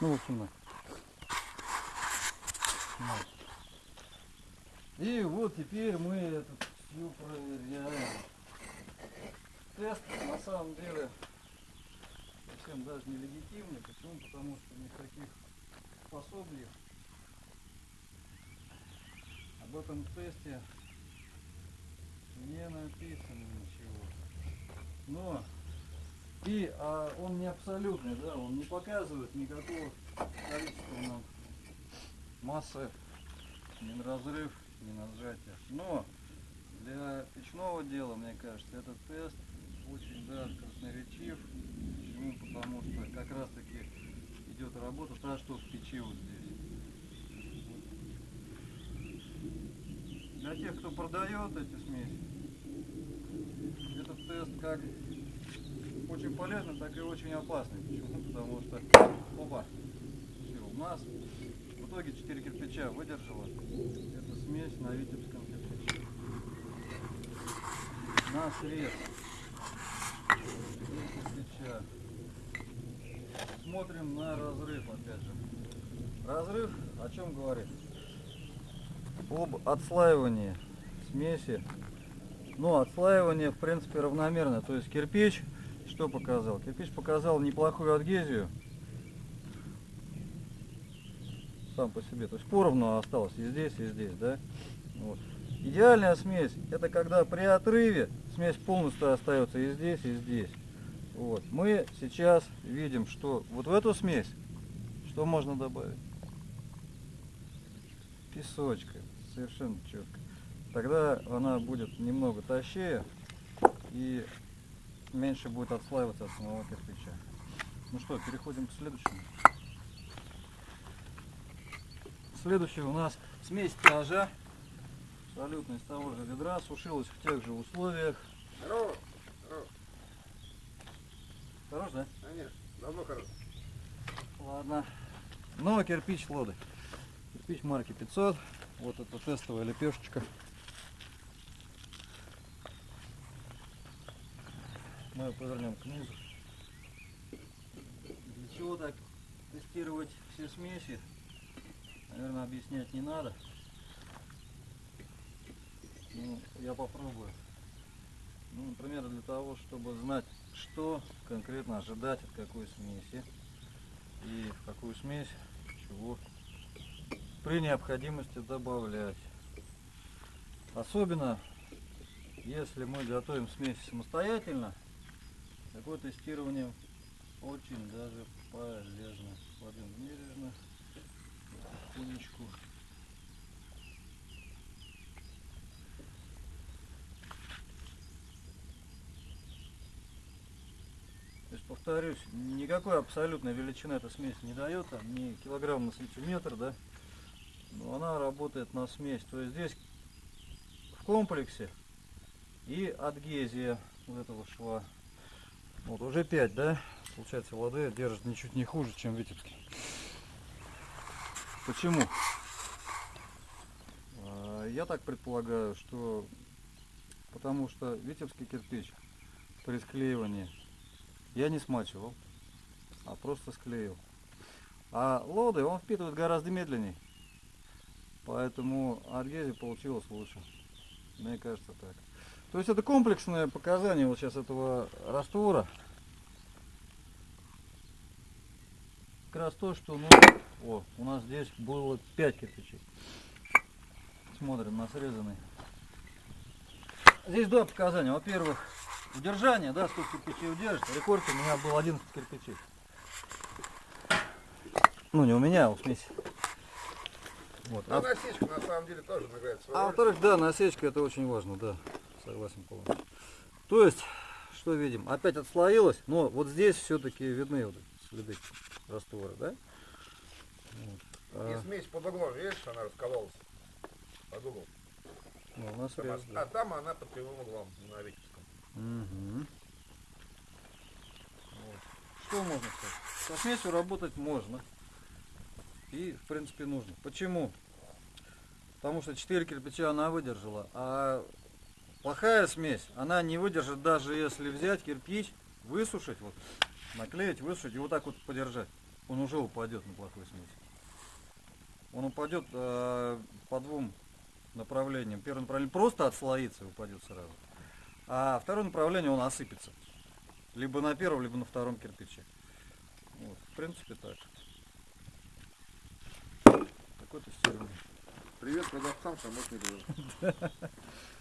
Ну. Вот. И вот теперь мы это все проверяем. Тест на самом деле совсем даже не легитимный. Почему? Потому что никаких пособий об этом тесте не написано. Но и а, он не абсолютный, да, он не показывает никакого количества нам массы, ни разрыв, ни на сжатие. Но для печного дела, мне кажется, этот тест очень даже красноречив. Почему? Потому что как раз таки идет работа та, что в печи вот здесь. Для тех, кто продает эти смеси, тест как очень полезный, так и очень опасный. Почему? Потому что, опа, у нас в итоге 4 кирпича выдержала эта смесь на витебском кирпиче. На срез. Три кирпича. Смотрим на разрыв опять же. Разрыв о чем говорит? Об отслаивании смеси. Но отслаивание в принципе равномерно. То есть кирпич что показал? Кирпич показал неплохую адгезию. Сам по себе. То есть поровну осталось и здесь, и здесь, да? Вот. Идеальная смесь это когда при отрыве смесь полностью остается и здесь, и здесь. Вот. Мы сейчас видим, что вот в эту смесь что можно добавить? Песочка. Совершенно четко. Тогда она будет немного тащее и меньше будет отслаиваться от самого кирпича. Ну что, переходим к следующему. Следующий у нас смесь пляжа. Абсолютно из того же ведра. Сушилась в тех же условиях. Здорово. Здорово. Хорош, да? Конечно. Давно хорош. Ладно. Но кирпич лоды. Кирпич марки 500. Вот это тестовая лепешечка. Мы повернем к низу. Для чего так тестировать все смеси? Наверное, объяснять не надо. Ну, я попробую. Ну, например, для того, чтобы знать, что конкретно ожидать от какой смеси и в какую смесь чего при необходимости добавлять. Особенно, если мы готовим смесь самостоятельно, такое тестирование очень даже полезно. Кладем бережно, потихонечку. То есть, повторюсь, никакой абсолютной величины эта смесь не дает, там, ни килограмм на сантиметр, да, но она работает на смесь. То есть здесь в комплексе и адгезия вот этого шва. Вот уже 5, да? Получается, воды держит ничуть не хуже, чем витебский. Почему? А, Я так предполагаю, что потому что витебский кирпич при склеивании я не смачивал, а просто склеил. А лоды он впитывает гораздо медленнее. Поэтому адгезия получилась лучше. Мне кажется так. То есть это комплексное показание вот сейчас этого раствора. Как раз то, что ну, о, у нас здесь было 5 кирпичей. Смотрим на срезанный. Здесь два показания. Во-первых, удержание, да, сколько кирпичей удержит. Рекорд у меня был 11 кирпичей. Ну, не у меня, а у смеси. Вот. А насечка на самом деле тоже играет свою А во-вторых, да, насечка это очень важно, да. Согласен полностью. То есть, что видим? Опять отслоилось, но вот здесь все-таки видны вот следы раствора, да? Вот. И А, смесь под углом, видишь, она раскололась? Под углом. ну, у нас Там, а, да. а там она под прямым углом на Витебском. Мгм. Вот. Что можно сказать? Со смесью работать можно. И, в принципе, нужно. Почему? Потому что 4 кирпича она выдержала, а плохая смесь, она не выдержит даже если взять кирпич, высушить, вот, наклеить, высушить и вот так вот подержать. Он уже упадет на плохой смеси. Он упадет э, по двум направлениям. Первое направление просто отслоится и упадет сразу. А второе направление он осыпется. Либо на первом, либо на втором кирпиче. Вот, в принципе так. Такой тестирование. Привет продавцам, помощник.